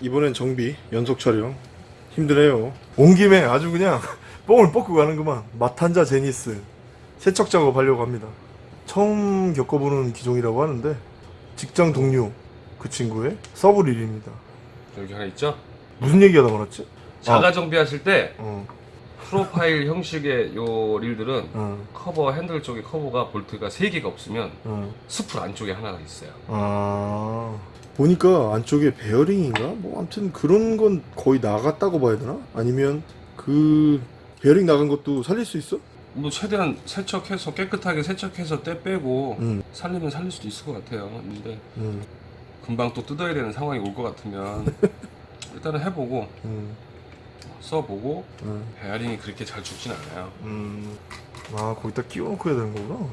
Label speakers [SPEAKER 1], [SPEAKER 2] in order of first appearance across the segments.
[SPEAKER 1] 이번엔 정비 연속 촬영. 힘드네요. 온 김에 아주 그냥 뽕을 뽑고 가는구만. 마탄자 제니스. 세척 작업하려고 합니다. 처음 겪어보는 기종이라고 하는데 직장 동료 그 친구의 서브릴입니다.
[SPEAKER 2] 여기 하나 있죠?
[SPEAKER 1] 무슨 얘기하다 말았지?
[SPEAKER 2] 자가 정비하실 때
[SPEAKER 1] 어,
[SPEAKER 2] profile 형식의 요 릴들은
[SPEAKER 1] 어,
[SPEAKER 2] 커버 핸들 쪽에 커버가 볼트가 3개가 없으면
[SPEAKER 1] 어.
[SPEAKER 2] spool 안쪽에 하나가 있어요.
[SPEAKER 1] 아 보니까 안쪽에 베어링인가? 뭐 아무튼 그런 건 거의 나갔다고 봐야 되나? 아니면 그 베어링 나간 것도 살릴 수 있어?
[SPEAKER 2] 뭐 최대한 세척해서 깨끗하게 세척해서 때 빼고
[SPEAKER 1] 응,
[SPEAKER 2] 살리면 살릴 수도 있을 것 같아요. 근데
[SPEAKER 1] 응,
[SPEAKER 2] 금방 또 뜯어야 되는 상황이 올 것 같으면 일단은 해보고
[SPEAKER 1] 응,
[SPEAKER 2] 써보고
[SPEAKER 1] 응.
[SPEAKER 2] 베어링이 그렇게 잘 죽진 않아요.
[SPEAKER 1] 음, 아 거기다 끼워놓고 해야 되는 거구나.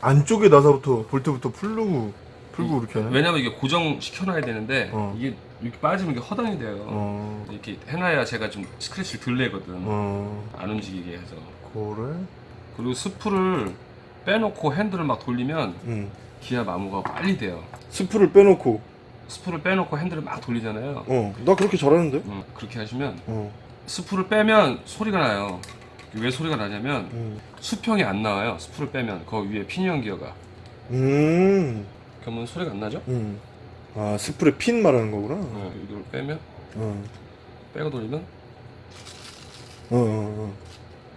[SPEAKER 1] 안쪽에 나사부터 볼트부터 풀고 풀고 이렇게 하네.
[SPEAKER 2] 왜냐면 이게 고정 시켜놔야 되는데
[SPEAKER 1] 어.
[SPEAKER 2] 이게 이렇게 빠지면 이게 허당이 돼요.
[SPEAKER 1] 어,
[SPEAKER 2] 이렇게 해놔야 제가 좀 스크래치를 덜 내거든.
[SPEAKER 1] 어,
[SPEAKER 2] 안 움직이게 해서.
[SPEAKER 1] 그래?
[SPEAKER 2] 그리고 스프를 빼놓고 핸들을 막 돌리면
[SPEAKER 1] 응.
[SPEAKER 2] 기아 마모가 빨리 돼요.
[SPEAKER 1] 스프를 빼놓고,
[SPEAKER 2] 스프를 빼놓고 핸들을 막 돌리잖아요.
[SPEAKER 1] 어, 나 그렇게 잘하는데?
[SPEAKER 2] 음, 그렇게 하시면
[SPEAKER 1] 어,
[SPEAKER 2] spool을 빼면 소리가 나요. 왜 소리가 나냐면
[SPEAKER 1] 음,
[SPEAKER 2] 수평이 안 나와요. spool을 빼면 그 위에 피니언 기어가.
[SPEAKER 1] 음,
[SPEAKER 2] 그러면 소리가 안 나죠?
[SPEAKER 1] 음. 아 spool의 핀 말하는 거구나.
[SPEAKER 2] 어, 이걸 빼면
[SPEAKER 1] 어,
[SPEAKER 2] 빼고 돌리면
[SPEAKER 1] 어, 어,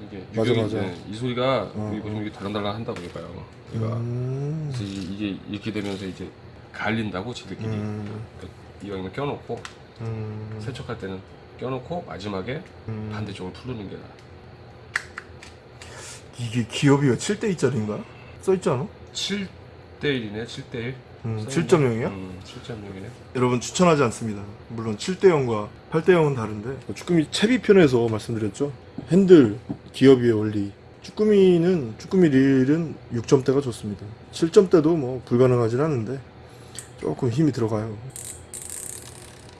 [SPEAKER 2] 이게
[SPEAKER 1] 맞아, 맞아.
[SPEAKER 2] 네, 이 소리가
[SPEAKER 1] 어,
[SPEAKER 2] 여기 보시면 이게 달랑달랑 한다고.
[SPEAKER 1] 어.
[SPEAKER 2] 얘가
[SPEAKER 1] 음,
[SPEAKER 2] 그래서 이- 이게 이렇게 되면서 이제 갈린다고 지들끼리
[SPEAKER 1] 음,
[SPEAKER 2] 이왕이면 껴놓고
[SPEAKER 1] 음,
[SPEAKER 2] 세척할 때는 껴놓고 마지막에
[SPEAKER 1] 음.
[SPEAKER 2] 반대쪽을 풀르는 게 나아.
[SPEAKER 1] 이게 기업이가 7대 2짜리인가? 써있지 않아?
[SPEAKER 2] 7 대 1이네, 7대 1.
[SPEAKER 1] 음, 7.0이야?
[SPEAKER 2] 음, 7.0이네.
[SPEAKER 1] 여러분 추천하지 않습니다. 물론 7대 0과 8대 0은 다른데 쭈꾸미 채비 편에서 말씀드렸죠. 핸들 기어비의 원리. 쭈꾸미는 쭈꾸미 릴은 6점대가 좋습니다. 7점대도 뭐 불가능하진 않은데 조금 힘이 들어가요.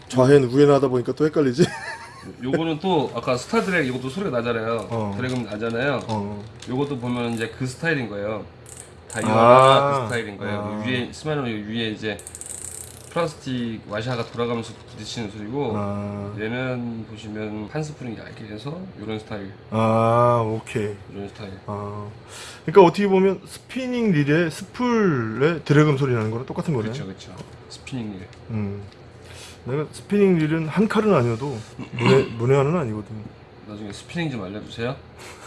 [SPEAKER 1] 좌핸 우핸 하다 보니까 또 헷갈리지?
[SPEAKER 2] 요거는 또 아까 star drag 이것도 소리가 나잖아요.
[SPEAKER 1] 어.
[SPEAKER 2] drag음 나잖아요.
[SPEAKER 1] 어.
[SPEAKER 2] 요것도 보면 이제 그 스타일인 거예요. 다이어가
[SPEAKER 1] 아.
[SPEAKER 2] 그 스타일인 거예요.
[SPEAKER 1] 아.
[SPEAKER 2] 위에 스타일은 위에 이제 플라스틱 와샤가 돌아가면서 부딪히는 소리고
[SPEAKER 1] 아,
[SPEAKER 2] 얘는 보시면 한 스프링이 얇게 해서 이런 스타일,
[SPEAKER 1] 아 오케이.
[SPEAKER 2] 이런 스타일.
[SPEAKER 1] 아, 그러니까 어떻게 보면 스피닝 릴의 스풀의 drag음 소리 나는 거랑 똑같은 거네.
[SPEAKER 2] 그렇죠, 그렇죠. 스피닝 릴.
[SPEAKER 1] 음. 내가 스피닝 릴은 한 칼은 아니어도 문외, 문외한은 아니거든.
[SPEAKER 2] 나중에 스피닝 좀 알려주세요.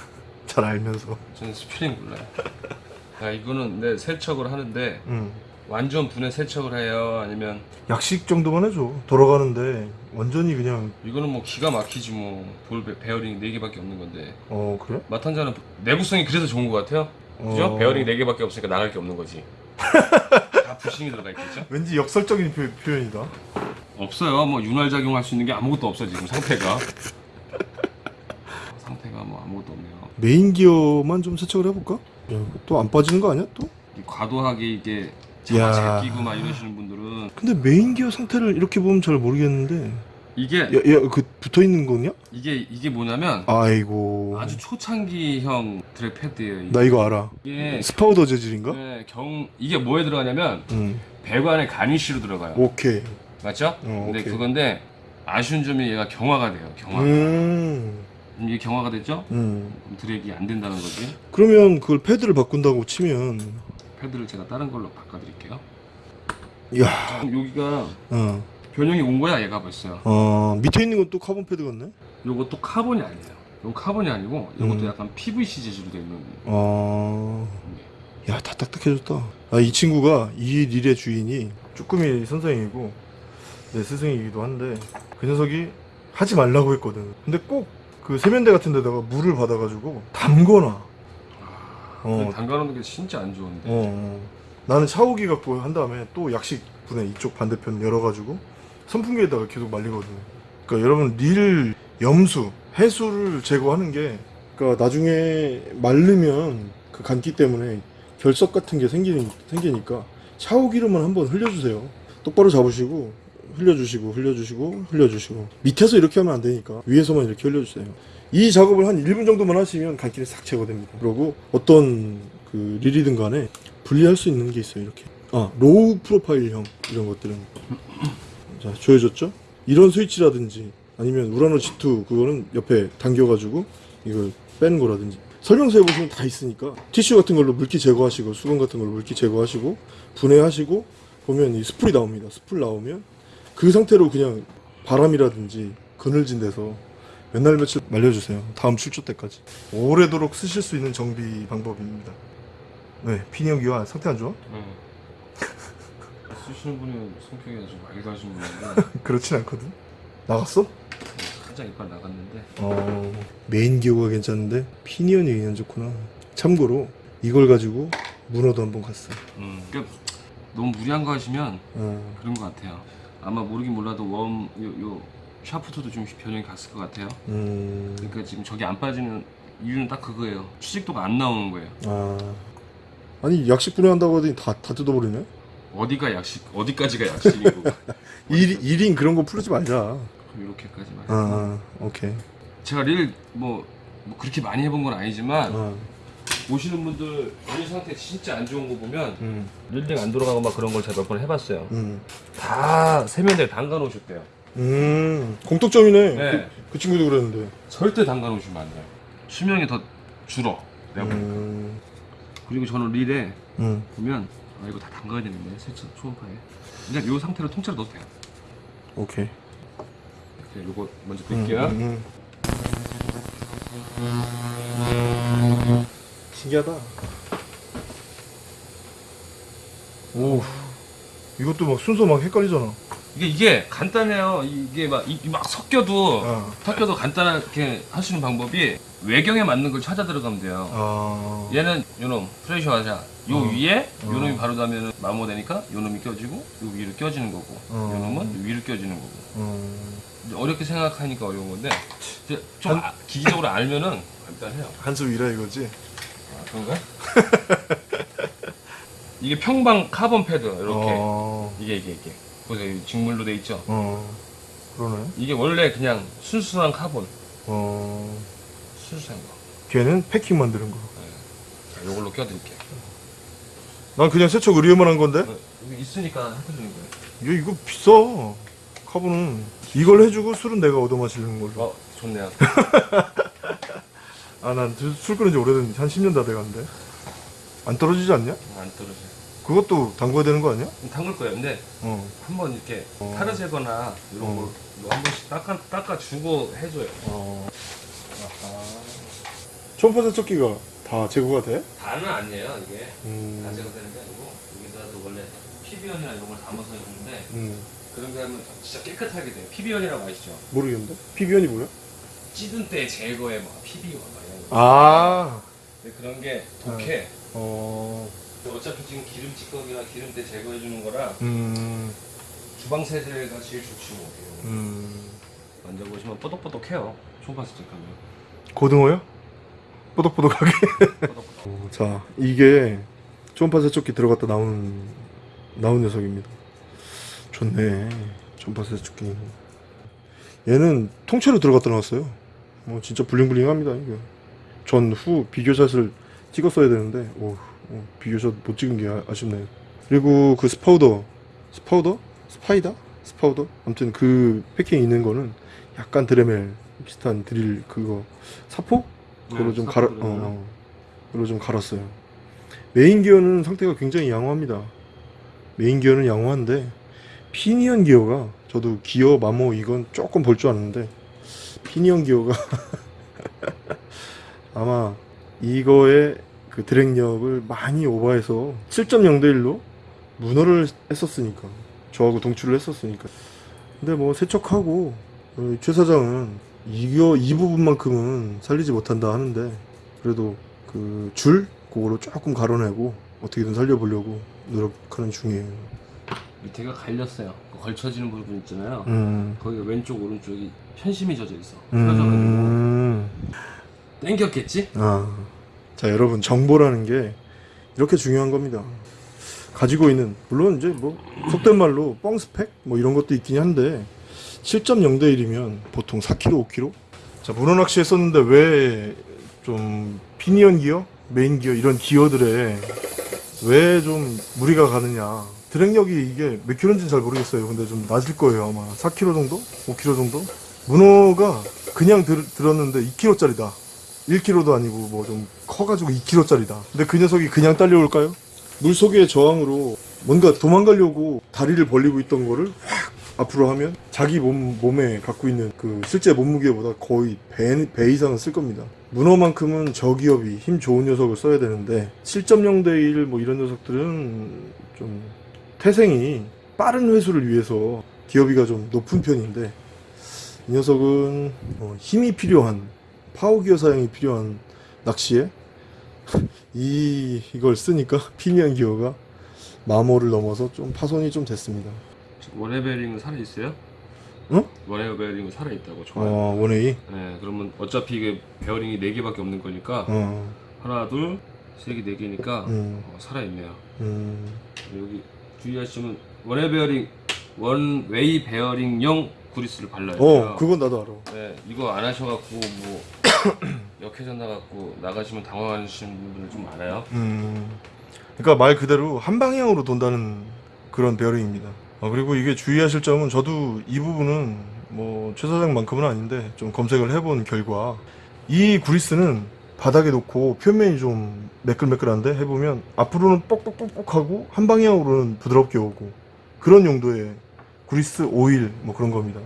[SPEAKER 1] 잘 알면서.
[SPEAKER 2] 저는 스피닝 몰라요. 야 이거는 내 세척을 하는데
[SPEAKER 1] 음.
[SPEAKER 2] 완전 분해 세척을 해요. 아니면
[SPEAKER 1] 약식 정도만 해줘. 돌아가는데 완전히 그냥
[SPEAKER 2] 이거는 뭐 기가 막히지 뭐 볼 베어링 4개밖에 없는 건데
[SPEAKER 1] 어 그래?
[SPEAKER 2] 마탄자는 내구성이 그래서 좋은 것 같아요. 그죠?
[SPEAKER 1] 어.
[SPEAKER 2] 베어링 4개밖에 없으니까 나갈 게 없는 거지. 다 부싱이 들어가 있겠죠?
[SPEAKER 1] 왠지 역설적인 표, 표현이다.
[SPEAKER 2] 없어요. 뭐 윤활 작용 할 수 있는 게 아무것도 없어 지금 상태가. 상태가 뭐 아무것도 없네요.
[SPEAKER 1] 메인 기어만 좀 세척을 해볼까? 또 안 빠지는 거 아니야 또?
[SPEAKER 2] 이 과도하게 이게
[SPEAKER 1] 야.
[SPEAKER 2] 자가 제끼고 막 이러시는 분들은
[SPEAKER 1] 근데 메인 기어 상태를 이렇게 보면 잘 모르겠는데.
[SPEAKER 2] 이게
[SPEAKER 1] 야, 야, 그 붙어 있는 거냐?
[SPEAKER 2] 이게 이게 뭐냐면
[SPEAKER 1] 아이고.
[SPEAKER 2] 아주 초창기형 드랙 패드예요. 이게.
[SPEAKER 1] 나 이거 알아.
[SPEAKER 2] 이게
[SPEAKER 1] 스파우더 재질인가?
[SPEAKER 2] 네, 경 이게 뭐에 들어가냐면
[SPEAKER 1] 응.
[SPEAKER 2] 배관에 가니쉬로 들어가요.
[SPEAKER 1] 오케이.
[SPEAKER 2] 맞죠?
[SPEAKER 1] 어,
[SPEAKER 2] 근데
[SPEAKER 1] 오케이.
[SPEAKER 2] 그건데 아쉬운 점이 얘가 경화가 돼요. 경화.
[SPEAKER 1] 음.
[SPEAKER 2] 이게 경화가 됐죠?
[SPEAKER 1] 음.
[SPEAKER 2] drag이 안 된다는 거지.
[SPEAKER 1] 그러면 그걸 패드를 바꾼다고 치면
[SPEAKER 2] 패드를 제가 다른 걸로 바꿔드릴게요.
[SPEAKER 1] 야,
[SPEAKER 2] 그럼 여기가
[SPEAKER 1] 어,
[SPEAKER 2] 변형이 온 거야 얘가 벌써.
[SPEAKER 1] 어 밑에 있는 건 또 카본 패드 같네.
[SPEAKER 2] 요것도 카본이 아니에요. 이건 카본이 아니고 이것도
[SPEAKER 1] 음.
[SPEAKER 2] 약간 PVC 재질로 되어 있는
[SPEAKER 1] 어, 야, 다 딱딱해졌다. 아, 이 친구가 이 릴의 주인이 쭈꾸미 선생이고 내 스승이기도 한데 그 녀석이 하지 말라고 했거든. 근데 꼭 그 세면대 같은 데다가 물을 받아가지고 담거나.
[SPEAKER 2] 어.
[SPEAKER 1] 어,
[SPEAKER 2] 담가놓는 게 진짜 안 좋은데.
[SPEAKER 1] 어, 어. 나는 샤워기 갖고 한 다음에 또 약식 분해 이쪽 반대편 열어가지고 선풍기에다가 계속 말리거든요. 그러니까 여러분 릴 염수, 해수를 제거하는 게 그러니까 나중에 마르면 그 간기 때문에 결석 같은 게 생기니, 생기니까 샤워기로만 한번 흘려주세요. 똑바로 잡으시고 흘려주시고 흘려주시고 흘려주시고 밑에서 이렇게 하면 안 되니까 위에서만 이렇게 흘려주세요. 이 작업을 한 1분 정도만 하시면 간기는 싹 제거됩니다. 그리고 어떤 그 릴이든 간에 분리할 수 있는 게 있어요. 이렇게. 아, low profile형 이런 것들은 자, 조여졌죠? 이런 스위치라든지 아니면 우라노 G2 그거는 옆에 당겨가지고 이걸 빼는 거라든지 설명서에 보시면 다 있으니까 티슈 같은 걸로 물기 제거하시고 수건 같은 걸로 물기 제거하시고 분해하시고 보면 이 스풀이 나옵니다. 스풀 나오면 그 상태로 그냥 바람이라든지 그늘진 데서 몇 날 며칠 말려주세요. 다음 출조 때까지 오래도록 쓰실 수 있는 정비 방법입니다. 네, 피니언 기어 상태 안 좋아?
[SPEAKER 2] 응. 쓰시는 분이 성격이 아주 맑으신 분인데
[SPEAKER 1] 그렇진 않거든. 나갔어?
[SPEAKER 2] 살짝 이빨 나갔는데
[SPEAKER 1] 어 메인 기어가 괜찮은데 피니언이 그냥 좋구나. 참고로 이걸 가지고 문어도 한번 갔어.
[SPEAKER 2] 음. 그러니까 너무 무리한 거 하시면
[SPEAKER 1] 어,
[SPEAKER 2] 그런 것 같아요. 아마 모르긴 몰라도 웜, 요, 요 샤프트도 좀 변형이 갔을 것 같아요.
[SPEAKER 1] 음,
[SPEAKER 2] 그러니까 지금 저게 안 빠지는 이유는 딱 그거예요. 취직도가 안 나오는 거예요.
[SPEAKER 1] 아 아니 약식 분해한다고 하더니 다, 다 뜯어버리네.
[SPEAKER 2] 어디가 약식, 어디까지가 약식이고
[SPEAKER 1] 일, 일인 그런 거 풀지 말자.
[SPEAKER 2] 그럼 이렇게까지만.
[SPEAKER 1] 아, 아 오케이.
[SPEAKER 2] 제가 릴 뭐, 뭐 그렇게 많이 해본 건 아니지만
[SPEAKER 1] 아,
[SPEAKER 2] 오시는 분들 릴 상태 진짜 안 좋은 거 보면
[SPEAKER 1] 음,
[SPEAKER 2] 릴링 안 돌아가고 막 그런 걸 제가 몇 번 해봤어요.
[SPEAKER 1] 음,
[SPEAKER 2] 다 세면대에 담가 놓으셨대요.
[SPEAKER 1] 음, 공통점이네.
[SPEAKER 2] 네.
[SPEAKER 1] 그, 그 친구도 그랬는데.
[SPEAKER 2] 절대 담가 놓으시면 안 돼요. 수명이 더 줄어. 내가 보니까.
[SPEAKER 1] 음,
[SPEAKER 2] 그리고 저는 릴에
[SPEAKER 1] 음,
[SPEAKER 2] 보면 아 이거 다 담가야 되는데 세차 초음파에. 그냥 이 상태로 통째로 넣어도 돼요.
[SPEAKER 1] 오케이.
[SPEAKER 2] 이렇게 요거 먼저
[SPEAKER 1] 음,
[SPEAKER 2] 뺄게요.
[SPEAKER 1] 신기하다. 오, 이것도 막 순서 막 헷갈리잖아.
[SPEAKER 2] 이게 이게 간단해요. 이게 막, 이, 막 섞여도
[SPEAKER 1] 아,
[SPEAKER 2] 섞여도 간단하게 하시는 방법이 외경에 맞는 걸 찾아 들어가면 돼요.
[SPEAKER 1] 아,
[SPEAKER 2] 얘는 요놈 프레셔 하자. 요
[SPEAKER 1] 어.
[SPEAKER 2] 위에
[SPEAKER 1] 어.
[SPEAKER 2] 요놈이 바로 닿으면 마모되니까 요놈이 껴지고 요 위로 껴지는 거고
[SPEAKER 1] 어.
[SPEAKER 2] 요놈은 요 위로 껴지는 거고
[SPEAKER 1] 음,
[SPEAKER 2] 이제 어렵게 생각하니까 어려운 건데 좀 아- 기기적으로 알면은 간단해요.
[SPEAKER 1] 한 수 위라 이거지.
[SPEAKER 2] 아, 그런가? 이게 평방 카본 패드 이렇게
[SPEAKER 1] 어,
[SPEAKER 2] 이게 이게 이게 보세요 이 직물로 돼 있죠.
[SPEAKER 1] 어, 그러네.
[SPEAKER 2] 이게 원래 그냥 순수한 카본
[SPEAKER 1] 어,
[SPEAKER 2] 순수한 거.
[SPEAKER 1] 걔는 패킹 만드는 거.
[SPEAKER 2] 자, 요걸로 껴드릴게요.
[SPEAKER 1] 난 그냥 세척 의뢰만 한 건데.
[SPEAKER 2] 어, 있으니까 해드리는 거예요.
[SPEAKER 1] 이거 이거 비싸. 카본은 이걸 해주고 술은 내가 얻어 마시는 걸로.
[SPEAKER 2] 어 좋네요.
[SPEAKER 1] 아, 난술 끊은 지 오래된 한 10년 다 돼가는데. 안 떨어지지 않냐?
[SPEAKER 2] 안 떨어져요.
[SPEAKER 1] 그것도 담궈야 되는 거 아니야?
[SPEAKER 2] 담글 거예요. 근데
[SPEAKER 1] 어.
[SPEAKER 2] 한번 이렇게
[SPEAKER 1] 어.
[SPEAKER 2] 타르제거나 이런
[SPEAKER 1] 어.
[SPEAKER 2] 걸한 번씩 닦아 닦아주고 해줘요.
[SPEAKER 1] 어. 초음파 세척기가 다 제거가 돼?
[SPEAKER 2] 다는 아니에요 이게
[SPEAKER 1] 음.
[SPEAKER 2] 다 제거되는 게 아니고 여기다도 원래 피비원이나 이런 걸 담아서 해주는데
[SPEAKER 1] 음.
[SPEAKER 2] 그런 게 하면 진짜 깨끗하게 돼요. 피비원이라고 아시죠?
[SPEAKER 1] 모르겠는데? 피비원이 뭐야?
[SPEAKER 2] 찌든 때 제거에 막 피비원 막 이런 거.
[SPEAKER 1] 아.
[SPEAKER 2] 근데 그런 게 독해.
[SPEAKER 1] 어.
[SPEAKER 2] 어차피 지금 기름 찌꺼기나 기름때 제거해 주는 거라
[SPEAKER 1] 음.
[SPEAKER 2] 주방 세제가 제일 좋지 뭐.
[SPEAKER 1] 음.
[SPEAKER 2] 만져보시면 뽀독뽀독해요. 초음파 세척하면
[SPEAKER 1] 고등어요? 뽀독뽀독하게.
[SPEAKER 2] 뽀독뽀독.
[SPEAKER 1] 어, 자, 이게 초음파 세척기 들어갔다 나오는 나온 녀석입니다. 좋네. 초음파 세척기. 얘는 통째로 들어갔다 나왔어요. 뭐 진짜 bling bling합니다. 이게 전후 비교샷을 찍었어야 되는데 오, 어, 비교샷 못 찍은 게 아, 아쉽네요. 그리고 그 스파우더, 스파우더, 스파이더, 스파우더. 아무튼 그 패킹 있는 거는 약간 드레멜 비슷한 드릴 그거 사포? 그걸로
[SPEAKER 2] 네,
[SPEAKER 1] 좀 갈아, 어. 어, 그걸로 좀 갈았어요. 메인 기어는 상태가 굉장히 양호합니다. 메인 기어는 양호한데 피니언 기어가 저도 기어 마모 이건 조금 볼 줄 아는데 피니언 기어가 아마 이거의 그 drag력을 많이 오버해서 7.0대 1로 문어를 했었으니까 저하고 동출을 했었으니까 근데 뭐 세척하고 어, 최 사장은 이거 이 부분만큼은 살리지 못한다 하는데 그래도 그 줄 그거로 조금 가려내고 어떻게든 살려보려고 노력하는 중이에요.
[SPEAKER 2] 밑에가 갈렸어요. 그 걸쳐지는 부분 있잖아요.
[SPEAKER 1] 음.
[SPEAKER 2] 거기가 왼쪽 오른쪽이 편심이 젖어 있어. 펴져가지고
[SPEAKER 1] 음.
[SPEAKER 2] 땡겼겠지?
[SPEAKER 1] 아. 자, 여러분, 정보라는 게 이렇게 중요한 겁니다. 가지고 있는, 물론 이제 뭐, 속된 말로 뻥 스펙? 뭐 이런 것도 있긴 한데, 7.0 대 1이면 보통 4kg, 5kg? 자, 문어 낚시 했었는데 왜 좀 피니언 기어? 메인 기어? 이런 기어들에 왜 좀 무리가 가느냐. drag력이 이게 몇 킬로인지는 잘 모르겠어요. 근데 좀 낮을 거예요 아마 4킬로 정도? 5킬로 정도? 문어가 그냥 들, 들었는데 2킬로 짜리다. 1킬로도 아니고 뭐 좀 커가지고 2킬로 짜리다. 근데 그 녀석이 그냥 딸려올까요? 물 속의 저항으로 뭔가 도망가려고 다리를 벌리고 있던 거를 확 앞으로 하면 자기 몸, 몸에 갖고 있는 그 실제 몸무게보다 거의 배, 배 이상은 쓸 겁니다. 문어만큼은 저기업이 힘 좋은 녀석을 써야 되는데 7.0 대 1 뭐 이런 녀석들은 좀 태생이 빠른 회수를 위해서 기어비가 좀 높은 편인데 이 녀석은 어, 힘이 필요한 파워기어 사용이 필요한 낚시에 이 이걸 쓰니까 피니언 기어가 마모를 넘어서 좀 파손이 좀 됐습니다.
[SPEAKER 2] 지금 one-way 베어링은 살아 있어요?
[SPEAKER 1] 응?
[SPEAKER 2] one-way 베어링은 살아 있다고 좋아요.
[SPEAKER 1] 어 one-way
[SPEAKER 2] 네, 그러면 어차피 이게 베어링이 4 개밖에 없는 거니까
[SPEAKER 1] 어
[SPEAKER 2] 하나, 둘, 세 개, 네 개니까
[SPEAKER 1] 음.
[SPEAKER 2] 어, 살아 있네요.
[SPEAKER 1] 음,
[SPEAKER 2] 여기 주의하시면 one-way 베어링 one-way 베어링용 구리스를 발라야 돼요.
[SPEAKER 1] 어 그건 나도 알아.
[SPEAKER 2] 네, 이거 안 하셔갖고 뭐 역회전 나갖고 나가시면 당황하시는 분들 좀 많아요.
[SPEAKER 1] 음, 그러니까 말 그대로 한 방향으로 돈다는 그런 베어링입니다. 어, 그리고 이게 주의하실 점은 저도 이 부분은 뭐 최 사장만큼은 아닌데 좀 검색을 해본 결과 이 구리스는 바닥에 놓고 표면이 좀 매끌매끌한데 해보면 앞으로는 뻑뻑뻑뻑하고 한 방향으로는 부드럽게 오고 그런 용도의 구리스 오일 뭐 그런 겁니다.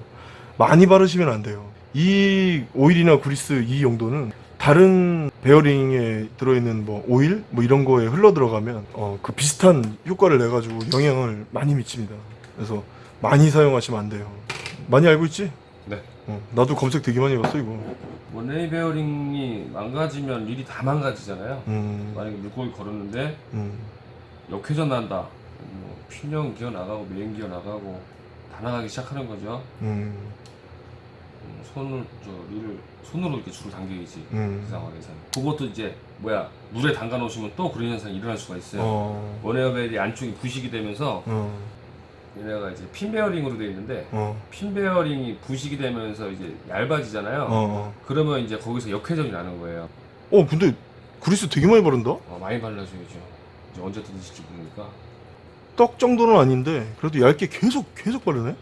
[SPEAKER 1] 많이 바르시면 안 돼요. 이 오일이나 구리스 이 용도는 다른 베어링에 들어있는 뭐 오일 뭐 이런 거에 흘러 들어가면 어, 그 비슷한 효과를 내 가지고 영향을 많이 미칩니다. 그래서 많이 사용하시면 안 돼요. 많이 알고 있지? 어, 나도 검색 되게 많이 해봤어 이거.
[SPEAKER 2] one-way 베어링이 망가지면 릴이 다 망가지잖아요.
[SPEAKER 1] 음,
[SPEAKER 2] 만약에 물고기 걸었는데
[SPEAKER 1] 음,
[SPEAKER 2] 역회전 난다. 뭐 피니언 기어 나가고 메인 기어 나가고 다 나가기 시작하는 거죠.
[SPEAKER 1] 음,
[SPEAKER 2] 음, 손을 저 릴을 손으로 이렇게 줄을 당겨야지 그
[SPEAKER 1] 음.
[SPEAKER 2] 상황에서는. 그것도 이제 뭐야 물에 담가 놓으시면 또 그런 현상이 일어날 수가 있어요.
[SPEAKER 1] 어,
[SPEAKER 2] one-way 베어링 안쪽이 부식이 되면서
[SPEAKER 1] 어,
[SPEAKER 2] 얘네가 이제 핀 베어링으로 되어 있는데
[SPEAKER 1] 어,
[SPEAKER 2] 핀 베어링이 부식이 되면서 이제 얇아지잖아요.
[SPEAKER 1] 어,
[SPEAKER 2] 그러면 이제 거기서 역회전이 나는 거예요.
[SPEAKER 1] 어, 근데 구리스 되게 많이 바른다?
[SPEAKER 2] 어, 많이 발라줘야죠. 이제 언제 뜯으실지 모르니까.
[SPEAKER 1] 떡 정도는 아닌데 그래도 얇게 계속 계속 바르네?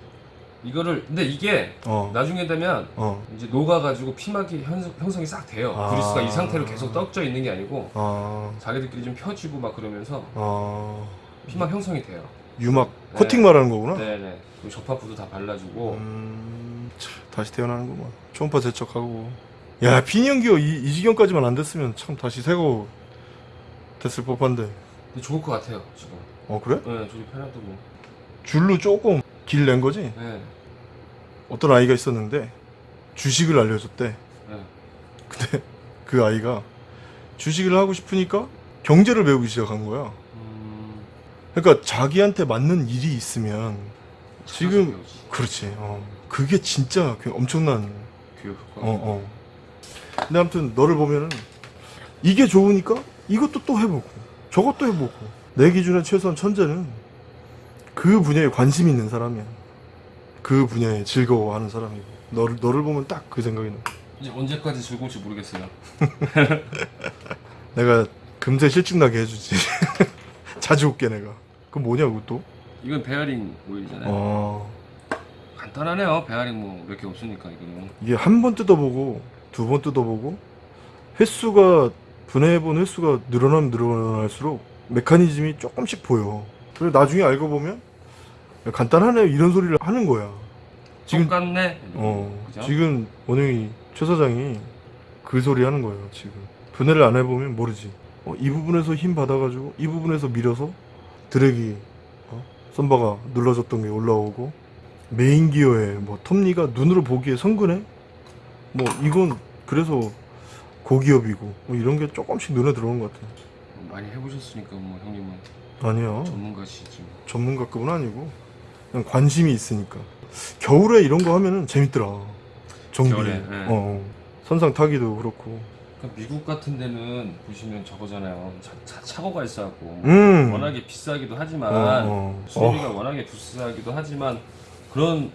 [SPEAKER 2] 이거를 근데 이게
[SPEAKER 1] 어,
[SPEAKER 2] 나중에 되면
[SPEAKER 1] 어,
[SPEAKER 2] 이제 녹아가지고 피막이 현, 형성이 싹 돼요.
[SPEAKER 1] 아.
[SPEAKER 2] 그리스가 이 상태로 계속 떡져 있는 게 아니고
[SPEAKER 1] 아,
[SPEAKER 2] 자기들끼리 좀 펴지고 막 그러면서
[SPEAKER 1] 아,
[SPEAKER 2] 피막 형성이 돼요.
[SPEAKER 1] 유막
[SPEAKER 2] 네.
[SPEAKER 1] 코팅 말하는 거구나?
[SPEAKER 2] 네네. 그리고 접합부도 다 발라주고
[SPEAKER 1] 음, 참, 다시 태어나는구만. 초음파 세척하고. 야, 피니언기어 이, 이 지경까지만 안 됐으면 참 다시 새거 됐을 법한데.
[SPEAKER 2] 근데 좋을 것 같아요 지금.
[SPEAKER 1] 어, 그래?
[SPEAKER 2] 네, 저기 편하고.
[SPEAKER 1] 줄로 조금 길 낸 거지?
[SPEAKER 2] 네.
[SPEAKER 1] 어떤 아이가 있었는데, 주식을 알려줬대.
[SPEAKER 2] 네.
[SPEAKER 1] 근데 그 아이가 주식을 하고 싶으니까 경제를 배우기 시작한 거야.
[SPEAKER 2] 음,
[SPEAKER 1] 그러니까 자기한테 맞는 일이 있으면 지금. 그렇지. 어, 그게 진짜 그 엄청난
[SPEAKER 2] 교육 효과.
[SPEAKER 1] 어, 어. 근데 아무튼 너를 보면은 이게 좋으니까 이것도 또 해보고 저것도 해보고 내 기준에 최소한 천재는 그 분야에 관심 있는 사람이야. 그 분야에 즐거워하는 사람이고 너를 너를 보면 딱 그 생각이 나.
[SPEAKER 2] 이제 언제까지 즐거울지 모르겠어요.
[SPEAKER 1] 내가 금세 실증 나게 해주지. 자주 올게 내가. 그럼 뭐냐고 또?
[SPEAKER 2] 이건 베어링 오일이잖아요.
[SPEAKER 1] 어
[SPEAKER 2] 간단하네요. 베어링 뭐 몇 개 없으니까 이거는.
[SPEAKER 1] 이게 한 번 뜯어보고 두 번 뜯어보고 횟수가 분해해본 횟수가 늘어나면 늘어날수록 메커니즘이 조금씩 보여. 그리고 나중에 알고 보면 야, 간단하네 이런 소리를 하는 거야. 지금
[SPEAKER 2] 똑같네.
[SPEAKER 1] 어
[SPEAKER 2] 그죠?
[SPEAKER 1] 지금 오늘 최 사장이 그 소리 하는 거예요. 지금 분해를 안 해보면 모르지. 어, 이 부분에서 힘 받아가지고 이 부분에서 밀어서 드랙이 어? 썬바가 눌러줬던 게 올라오고 메인 기어에 뭐 톱니가 눈으로 보기에 성근해? 뭐 이건 그래서 고기업이고 뭐 이런 게 조금씩 눈에 들어오는 것 같아.
[SPEAKER 2] 많이 해보셨으니까 뭐 형님은
[SPEAKER 1] 아니야
[SPEAKER 2] 전문가시지.
[SPEAKER 1] 전문가급은 아니고 그냥 관심이 있으니까 겨울에 이런 거 하면은 재밌더라. 정비.
[SPEAKER 2] 네.
[SPEAKER 1] 어, 어. 선상 타기도 그렇고.
[SPEAKER 2] 그러니까 미국 같은 데는 보시면 저거잖아요. 차, 차, 차고가 있어갖고 뭐
[SPEAKER 1] 음.
[SPEAKER 2] 워낙에 비싸기도 하지만
[SPEAKER 1] 어, 어.
[SPEAKER 2] 수리비가 워낙에 비싸기도 하지만 그런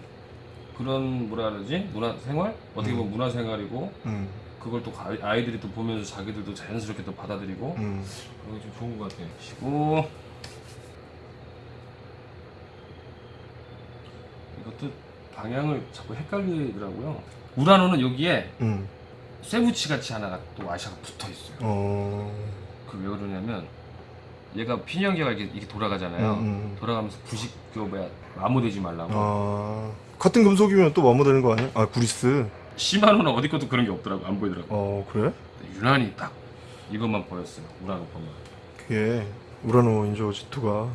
[SPEAKER 2] 그런 뭐라 그러지 문화 생활 어떻게 보면 문화 생활이고
[SPEAKER 1] 음,
[SPEAKER 2] 그걸 또 가- 아이들이 또 보면서 자기들도 자연스럽게 또 받아들이고
[SPEAKER 1] 음.
[SPEAKER 2] 그런 게 좀 좋은 것 같아요. 쉬고 이것도 방향을 자꾸 헷갈리더라고요. 우라노는 여기에
[SPEAKER 1] 음.
[SPEAKER 2] 쇠붙이 같이 하나가 또 아샤가 붙어 있어요.
[SPEAKER 1] 어.
[SPEAKER 2] 그 왜 그러냐면 얘가 피니언기가 이렇게, 이렇게 돌아가잖아요.
[SPEAKER 1] 음, 음.
[SPEAKER 2] 돌아가면서 부식 그 뭐야 마모되지 말라고.
[SPEAKER 1] 아. 같은 금속이면 또 마모되는 거 아니야? 아, 구리스.
[SPEAKER 2] 시마노는 어디 것도 그런 게 없더라고 안 보이더라고.
[SPEAKER 1] 어, 그래?
[SPEAKER 2] 유난히 딱 이것만 보였어요. 우라노 것만.
[SPEAKER 1] 그게 우라노 인조 G2가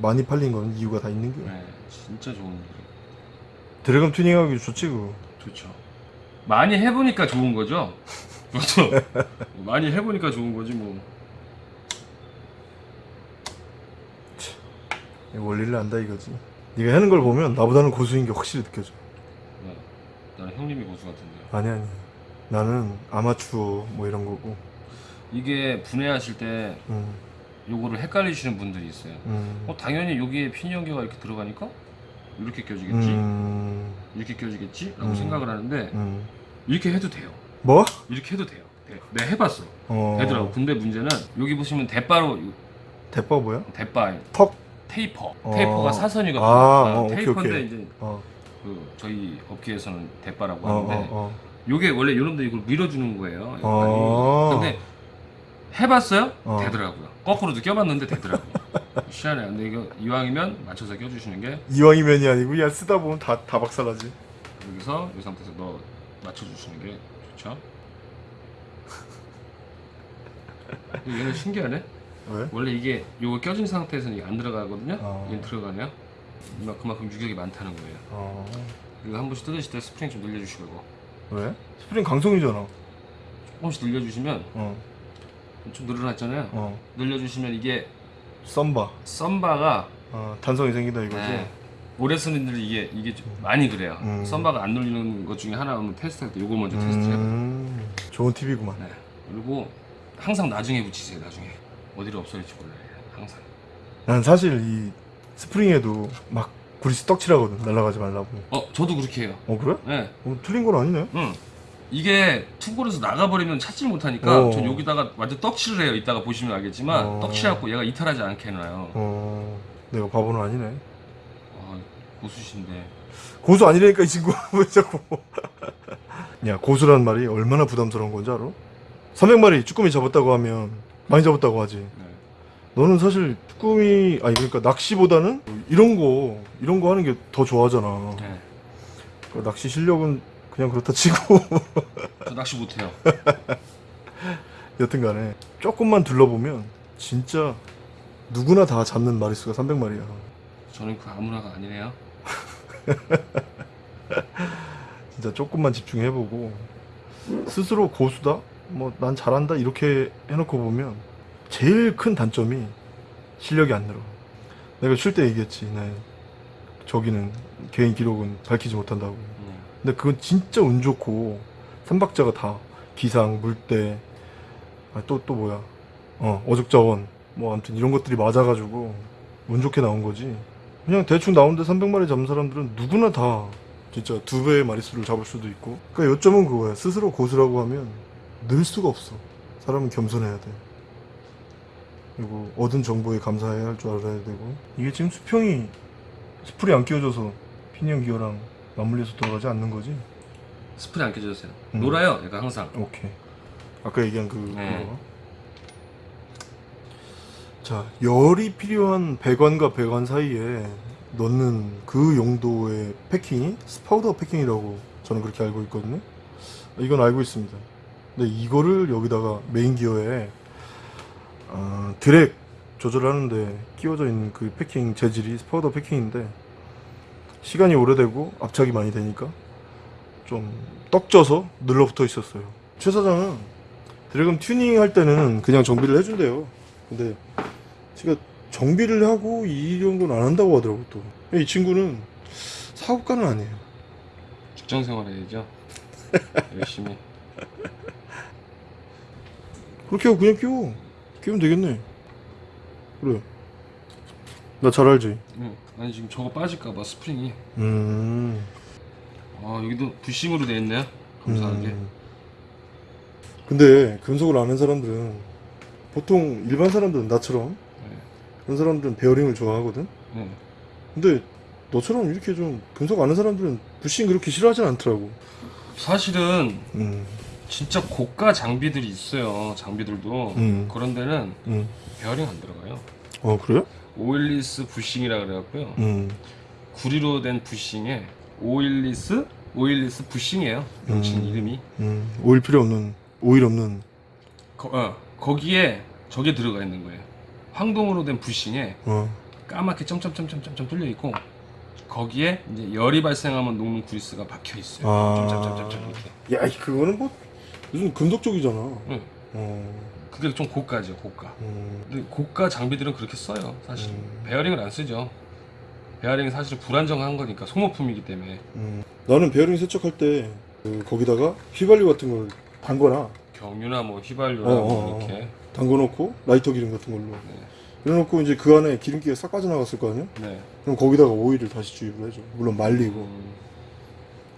[SPEAKER 1] 많이 팔린 건 이유가 다 있는 게.
[SPEAKER 2] 네, 진짜 좋은 일.
[SPEAKER 1] 드래곤 튜닝하기 좋지 그거.
[SPEAKER 2] 좋죠. 많이 해보니까 좋은 거죠. 그렇죠. 많이 해보니까 좋은 거지 뭐.
[SPEAKER 1] 원리를 안다 이거지. 네가 하는 걸 보면 나보다는 고수인 게 확실히 느껴져.
[SPEAKER 2] 네. 나는 형님이 고수 같은데요.
[SPEAKER 1] 아니 아니. 나는 아마추어 뭐 이런 거고.
[SPEAKER 2] 이게 분해하실 때
[SPEAKER 1] 음,
[SPEAKER 2] 요거를 헷갈리시는 분들이 있어요.
[SPEAKER 1] 음,
[SPEAKER 2] 어 당연히 여기에 피니언기가 이렇게 들어가니까 이렇게 껴지겠지,
[SPEAKER 1] 음,
[SPEAKER 2] 이렇게 껴지겠지 라고
[SPEAKER 1] 음.
[SPEAKER 2] 생각을 하는데
[SPEAKER 1] 음.
[SPEAKER 2] 이렇게 해도 돼요.
[SPEAKER 1] 뭐?
[SPEAKER 2] 이렇게 해도 돼요. 돼. 내가 해봤어.
[SPEAKER 1] 어.
[SPEAKER 2] 되더라고. 근데 문제는 여기 보시면 대바로
[SPEAKER 1] 대빠 뭐야?
[SPEAKER 2] 대바
[SPEAKER 1] 턱.
[SPEAKER 2] 테이퍼.
[SPEAKER 1] 어.
[SPEAKER 2] 테이퍼가 사선이거든요.
[SPEAKER 1] 아, 어, 오케이,
[SPEAKER 2] 테이퍼인데
[SPEAKER 1] 오케이.
[SPEAKER 2] 이제
[SPEAKER 1] 어,
[SPEAKER 2] 그 저희 업계에서는 대바라고
[SPEAKER 1] 어,
[SPEAKER 2] 하는데
[SPEAKER 1] 어, 어.
[SPEAKER 2] 요게 원래 요놈들 이걸 밀어주는 거예요.
[SPEAKER 1] 어.
[SPEAKER 2] 근데 해봤어요?
[SPEAKER 1] 어.
[SPEAKER 2] 되더라고요. 거꾸로도 껴봤는데 되더라고요. 희한해. 근데 이거 이왕이면 맞춰서 껴주시는 게
[SPEAKER 1] 이왕이면이 아니고 야 쓰다 보면 다 다 박살나지.
[SPEAKER 2] 여기서 이 상태에서 너 맞춰주시는 게 좋죠. 얘는 신기하네.
[SPEAKER 1] 왜?
[SPEAKER 2] 원래 이게 요거 껴진 상태에서는 이게 안 들어가거든요.
[SPEAKER 1] 어.
[SPEAKER 2] 얘는 들어가네요. 이만 그만큼 유격이 많다는 거예요.
[SPEAKER 1] 어.
[SPEAKER 2] 이거 한 번씩 뜯으실 때 스프링 좀 늘려주시고 이거.
[SPEAKER 1] 왜? 스프링 강성이잖아.
[SPEAKER 2] 조금씩 늘려주시면
[SPEAKER 1] 어,
[SPEAKER 2] 좀 늘어났잖아요.
[SPEAKER 1] 어.
[SPEAKER 2] 늘려주시면 이게
[SPEAKER 1] thumb bar.
[SPEAKER 2] thumb bar가
[SPEAKER 1] 어, 탄성이 생긴다 이거지.
[SPEAKER 2] 네. 오래 쓰는 분들이 이게 이게 좀 많이 그래요.
[SPEAKER 1] 음.
[SPEAKER 2] thumb bar가 안 눌리는 것 중에 하나는 테스트할 때 요걸 먼저 테스트해요.
[SPEAKER 1] 음, 좋은 팁이구만.
[SPEAKER 2] 네. 그리고 항상 나중에 붙이세요. 나중에 어디를 없어질지 몰라요. 항상.
[SPEAKER 1] 난 사실 이 스프링에도 막 구리스 떡칠하거든. 날아가지 말라고.
[SPEAKER 2] 어, 저도 그렇게 해요.
[SPEAKER 1] 어 그래?
[SPEAKER 2] 네.
[SPEAKER 1] 어, 틀린 건 아니네.
[SPEAKER 2] 응. 이게 투골에서 나가버리면 찾지 못하니까
[SPEAKER 1] 어.
[SPEAKER 2] 전 여기다가 완전 떡칠을 해요. 이따가 보시면 알겠지만
[SPEAKER 1] 어.
[SPEAKER 2] 떡칠하고 얘가 이탈하지 않게 해놔요.
[SPEAKER 1] 어, 내가 바보는 아니네.
[SPEAKER 2] 아, 고수신데.
[SPEAKER 1] 고수 아니라니까 이 친구 왜 자꾸. 야 고수란 말이 얼마나 부담스러운 건지 알아? 300마리 쭈꾸미 잡았다고 하면 많이 잡았다고 하지.
[SPEAKER 2] 네.
[SPEAKER 1] 너는 사실 쭈꾸미 아니 그러니까 낚시보다는 이런 거 이런 거 하는 게 더 좋아하잖아.
[SPEAKER 2] 네.
[SPEAKER 1] 그 낚시 실력은 그냥 그렇다 치고
[SPEAKER 2] 저 낚시 못해요.
[SPEAKER 1] 여튼간에 조금만 둘러보면 진짜 누구나 다 잡는 마리수가 300마리야.
[SPEAKER 2] 저는 그 아무나가 아니네요.
[SPEAKER 1] 진짜 조금만 집중해보고 스스로 고수다? 뭐 난 잘한다 이렇게 해놓고 보면 제일 큰 단점이 실력이 안 늘어. 내가 쉴 때 얘기했지. 네. 저기는 개인 기록은 밝히지 못한다고.
[SPEAKER 2] 네.
[SPEAKER 1] 근데 그건 진짜 운 좋고 삼박자가 다 기상, 물때, 아, 또, 또 뭐야. 어, 어죽자원. 뭐 아무튼 이런 것들이 맞아가지고 운 좋게 나온 거지. 그냥 대충 나오는데 300마리 잡는 사람들은 누구나 다 진짜 두 배의 마리수를 잡을 수도 있고. 그러니까 요점은 그거야. 스스로 고수라고 하면 늘 수가 없어. 사람은 겸손해야 돼. 그리고 얻은 정보에 감사해야 할 줄 알아야 되고. 이게 지금 수평이 스풀이 안 끼워져서 피니언 기어랑 맞물려서 돌아가지 않는 거지?
[SPEAKER 2] 스프링 안 껴졌어요.
[SPEAKER 1] 음.
[SPEAKER 2] 놀아요. 얘가 항상.
[SPEAKER 1] 오케이. 아까 얘기한 그
[SPEAKER 2] 네.
[SPEAKER 1] 그거. 자, 열이 필요한 배관과 배관 사이에 넣는 그 용도의 패킹이 스파우더 패킹이라고 저는 그렇게 알고 있거든요. 이건 알고 있습니다. 근데 이거를 여기다가 메인 기어에 어, 드랙 조절하는데 끼워져 있는 그 패킹 재질이 스파우더 패킹인데 시간이 오래되고 압착이 많이 되니까 좀 떡져서 늘러붙어 있었어요. 최 사장은 드래곤 튜닝 할 때는 그냥 정비를 해준대요. 근데 제가 정비를 하고 이런 건 안 한다고 하더라고 또. 이 친구는 사업가는 아니에요.
[SPEAKER 2] 직장 생활 해야죠. 열심히.
[SPEAKER 1] 그렇게 하고 그냥 끼워. 끼우면 되겠네. 그래. 나 잘 알지?
[SPEAKER 2] 응. 아니 지금 저거 빠질까봐 스프링이.
[SPEAKER 1] 음.
[SPEAKER 2] 아 여기도 부싱으로 돼 있네요. 감사하게.
[SPEAKER 1] 음. 근데 금속을 아는 사람들은 보통 일반 사람들은 나처럼
[SPEAKER 2] 네.
[SPEAKER 1] 그런 사람들은 베어링을 좋아하거든.
[SPEAKER 2] 네.
[SPEAKER 1] 근데 너처럼 이렇게 좀 금속 아는 사람들은 부싱 그렇게 싫어하진 않더라고.
[SPEAKER 2] 사실은
[SPEAKER 1] 음,
[SPEAKER 2] 진짜 고가 장비들이 있어요. 장비들도
[SPEAKER 1] 음.
[SPEAKER 2] 그런 데는
[SPEAKER 1] 음.
[SPEAKER 2] 베어링 안 들어가요.
[SPEAKER 1] 어 그래?
[SPEAKER 2] oilless 부싱이라 그래갖고요.
[SPEAKER 1] 음,
[SPEAKER 2] 구리로 된 부싱에 oilless oilless 부싱이에요. 명칭
[SPEAKER 1] 음.
[SPEAKER 2] 이름이.
[SPEAKER 1] 음. 오일 필요 없는 오일 없는.
[SPEAKER 2] 거, 어, 거기에 저게 들어가 있는 거예요. 황동으로 된 부싱에
[SPEAKER 1] 어.
[SPEAKER 2] 까맣게 점점점점점점 뚫려 있고 거기에 이제 열이 발생하면 녹는 구리스가 박혀 있어요.
[SPEAKER 1] 아.
[SPEAKER 2] 점점점점점 이렇게.
[SPEAKER 1] 야, 이 그거는 뭐 요즘 금속적이잖아.
[SPEAKER 2] 응.
[SPEAKER 1] 어.
[SPEAKER 2] 그게 좀 고가죠, 고가.
[SPEAKER 1] 음.
[SPEAKER 2] 근데 고가 장비들은 그렇게 써요, 사실.
[SPEAKER 1] 음.
[SPEAKER 2] 베어링을 안 쓰죠. 베어링은 사실 불안정한 거니까 소모품이기 때문에
[SPEAKER 1] 음. 나는 베어링 세척할 때 그, 거기다가 휘발유 같은 걸 담거나
[SPEAKER 2] 경유나 뭐 휘발유나
[SPEAKER 1] 어,
[SPEAKER 2] 뭐
[SPEAKER 1] 어, 어.
[SPEAKER 2] 이렇게.
[SPEAKER 1] 담궈놓고 라이터 기름 같은 걸로
[SPEAKER 2] 네.
[SPEAKER 1] 그래놓고 이제 그 안에 기름기가 싹 빠져나갔을 거 아니야?
[SPEAKER 2] 네.
[SPEAKER 1] 그럼 거기다가 오일을 다시 주입을 해줘. 물론 말리고.
[SPEAKER 2] 음,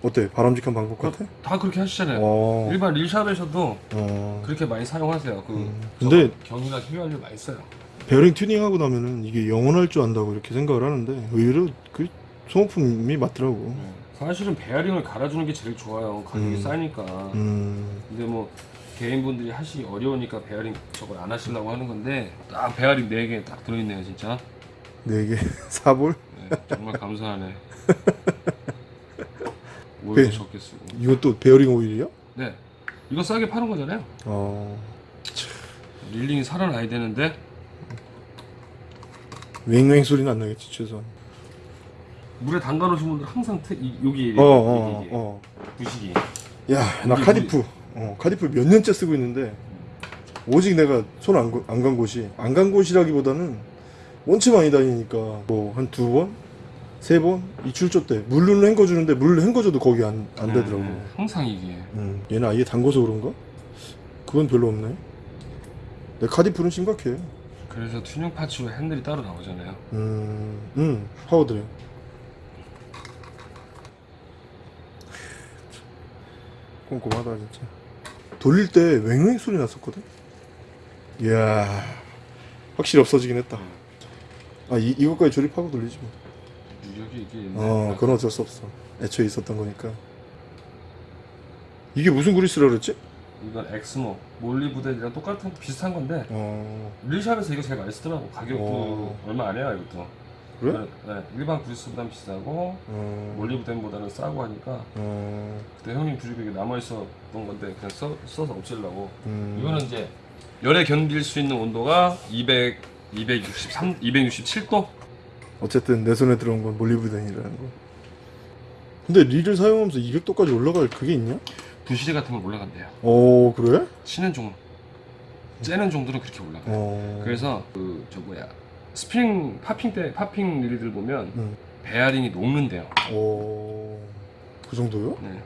[SPEAKER 1] 어때? 바람직한 방법 같아?
[SPEAKER 2] 다 그렇게 하시잖아요.
[SPEAKER 1] 어.
[SPEAKER 2] 일반 릴shop에서도
[SPEAKER 1] 어.
[SPEAKER 2] 그렇게 많이 사용하세요. 그
[SPEAKER 1] 음. 근데-
[SPEAKER 2] 경유나 휘발유 많이 써요.
[SPEAKER 1] 베어링 튜닝하고 나면은 이게 영원할 줄 안다고 이렇게 생각을 하는데 의외로 그 소모품이 맞더라고.
[SPEAKER 2] 네. 사실은 베어링을 갈아주는 게 제일 좋아요. 가격이
[SPEAKER 1] 음.
[SPEAKER 2] 싸니까.
[SPEAKER 1] 음.
[SPEAKER 2] 근데 뭐 개인분들이 하시기 어려우니까 베어링 저걸 안 하시려고 하는 건데 딱 베어링 4개 딱 들어있네요 진짜
[SPEAKER 1] 네개 사볼?
[SPEAKER 2] 네, 정말 감사하네
[SPEAKER 1] 네.
[SPEAKER 2] 오일도 적게 쓰고
[SPEAKER 1] 이건 또 베어링 오일이야?
[SPEAKER 2] 네 이거 싸게 파는 거잖아요
[SPEAKER 1] 어.
[SPEAKER 2] reeling이 살아나야 되는데
[SPEAKER 1] 웽웽 소리는 안 나겠지 최소한.
[SPEAKER 2] 물에 담가 놓으신 분들 항상 트, 이, 여기
[SPEAKER 1] 어, 어,
[SPEAKER 2] 이게
[SPEAKER 1] 어.
[SPEAKER 2] 부식이
[SPEAKER 1] 야, 나
[SPEAKER 2] 이게
[SPEAKER 1] 카디프. 어, 카디프 몇 년째 쓰고 있는데 오직 내가 손안안간 곳이 안 간 곳이라기보다는 원체 많이 다니니까 뭐 한 두 번, 세 번 이 출조 때 물로 헹궈 주는데 물로 헹궈줘도 거기 안 안 되더라고.
[SPEAKER 2] 네, 네, 항상 이게
[SPEAKER 1] 음, 얘는 아예 담궈서 그런가? 그건 별로 없네. 내 카디프는 심각해.
[SPEAKER 2] 그래서 튜닝 parts로 핸들이 따로 나오잖아요
[SPEAKER 1] 음, 음, 파워드랙. 꼼꼼하다 진짜. 돌릴 때 웽웽 소리 났었거든. 이야, 확실히 없어지긴 했다. 아, 이 이것까지 조립하고 돌리지 뭐. 어, 그건 어쩔 수 없어. 애초에 있었던 거니까. 이게 무슨 그리스라 그랬지?
[SPEAKER 2] 이건 엑스모 몰리브덴이랑 똑같은 비슷한 건데
[SPEAKER 1] 어,
[SPEAKER 2] 릴샵에서 이거 제일 많이 쓰더라고 가격도
[SPEAKER 1] 어.
[SPEAKER 2] 얼마 안 해요 이것도
[SPEAKER 1] 그래?
[SPEAKER 2] 네, 일반 구리스보단 비싸고
[SPEAKER 1] 어,
[SPEAKER 2] 몰리브덴보다는 싸고 하니까
[SPEAKER 1] 어,
[SPEAKER 2] 그때 형님 주식에 남아있었던 건데 그냥 써, 써서 없애려고
[SPEAKER 1] 음,
[SPEAKER 2] 이거는 이제 열에 견딜 수 있는 온도가 200, 263, 267도?
[SPEAKER 1] 어쨌든 내 손에 들어온 건 몰리브덴이라는 거. 근데 릴을 사용하면서 200도까지 올라갈 그게 있냐?
[SPEAKER 2] 부시리 같은 건 올라간대요
[SPEAKER 1] 오 그래?
[SPEAKER 2] 째는 종 째는 종들은 그렇게 올라가요
[SPEAKER 1] 어.
[SPEAKER 2] 그래서 그 저 뭐야 스피닝 popping 때 popping 릴들 보면
[SPEAKER 1] 음.
[SPEAKER 2] 베어링이 녹는데요
[SPEAKER 1] 오. 그 정도요?
[SPEAKER 2] 네.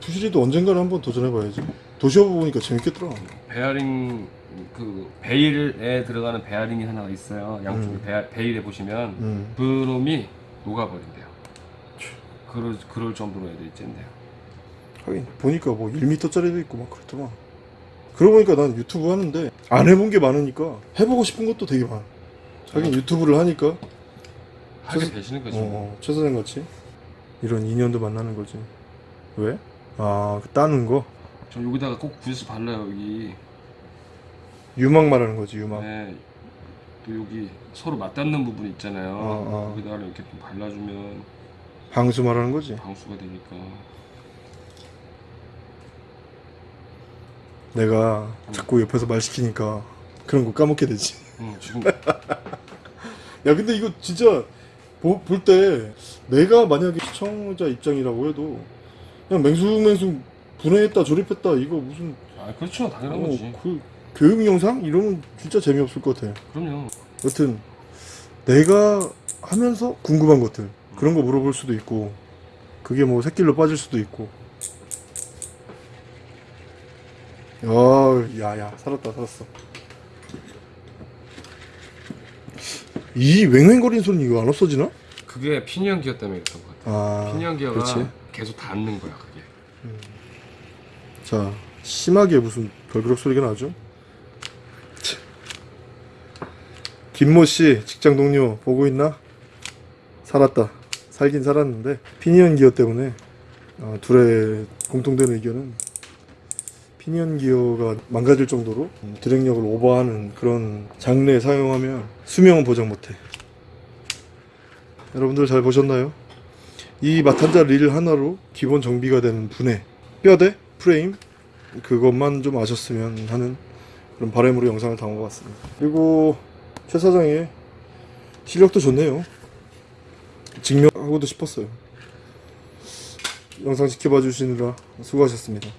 [SPEAKER 1] 부시리도 언젠가는 한번 도전해봐야지. 도시어부 보니까 재밌겠더라.
[SPEAKER 2] 베어링 그 베일에 들어가는 베어링이 하나가 있어요. 양쪽에
[SPEAKER 1] 음.
[SPEAKER 2] 베, 베일에 보시면
[SPEAKER 1] 음.
[SPEAKER 2] 그놈이 녹아버린대요. 그럴 그럴 정도로 애들이 짼대요.
[SPEAKER 1] 하긴 보니까 뭐 1m짜리도 있고 막 그렇더만. 그러고 보니까 난 유튜브 하는데 안 해본 게 많으니까 해보고 싶은 것도 되게 많아. 하긴 유튜브를 하니까
[SPEAKER 2] 하게
[SPEAKER 1] 그래서-
[SPEAKER 2] 되시는 거죠.
[SPEAKER 1] 어, 어, 최 선생 같이 이런 인연도 만나는 거지. 왜? 아, 그 따는 거?
[SPEAKER 2] 저 여기다가 꼭 구스 발라요 여기.
[SPEAKER 1] 유막 말하는 거지, 유막.
[SPEAKER 2] 네. 또 여기 서로 맞닿는 부분 있잖아요.
[SPEAKER 1] 어, 어.
[SPEAKER 2] 거기다가 이렇게 좀 발라주면
[SPEAKER 1] 방수 말하는 거지.
[SPEAKER 2] 방수가 되니까.
[SPEAKER 1] 내가 자꾸 옆에서 말 시키니까 그런 거 까먹게 되지.
[SPEAKER 2] 응, 지금
[SPEAKER 1] 야, 근데 이거 진짜 볼 때 내가 만약에 시청자 입장이라고 해도 그냥 맹숭맹숭 분해했다 조립했다 이거 무슨
[SPEAKER 2] 아 그렇죠 당연한
[SPEAKER 1] 어,
[SPEAKER 2] 거지.
[SPEAKER 1] 그 교육 영상 이러면 진짜 재미없을 것 같아.
[SPEAKER 2] 그럼요.
[SPEAKER 1] 여튼 내가 하면서 궁금한 것들 그런 거 물어볼 수도 있고 그게 뭐 새길로 빠질 수도 있고 야야 살았다 살았어 이 웽웽거리는 소리는 이거 안 없어지나?
[SPEAKER 2] 그게 피니언 기어 때문에 그랬던 것 같아.
[SPEAKER 1] 아
[SPEAKER 2] 피니언 기어가
[SPEAKER 1] 그렇지
[SPEAKER 2] 계속 닿는 거야 그게.
[SPEAKER 1] 자 심하게 무슨 덜그럭 소리가 나죠? 참. 김모 씨 직장 동료 보고 있나? 살았다 살긴 살았는데 피니언 기어 때문에 어, 둘의 공통된 의견은 피니언 기어가 망가질 정도로 드랙력을 오버하는 그런 장르에 사용하면 수명은 보장 못해. 여러분들 잘 보셨나요? 이 마탄자 릴 하나로 기본 정비가 되는 분해, 뼈대, 프레임 그것만 좀 아셨으면 하는 그런 바람으로 영상을 담아봤습니다. 그리고 최 사장의 실력도 좋네요. 증명하고도 싶었어요. 영상 지켜봐 주시느라 수고하셨습니다.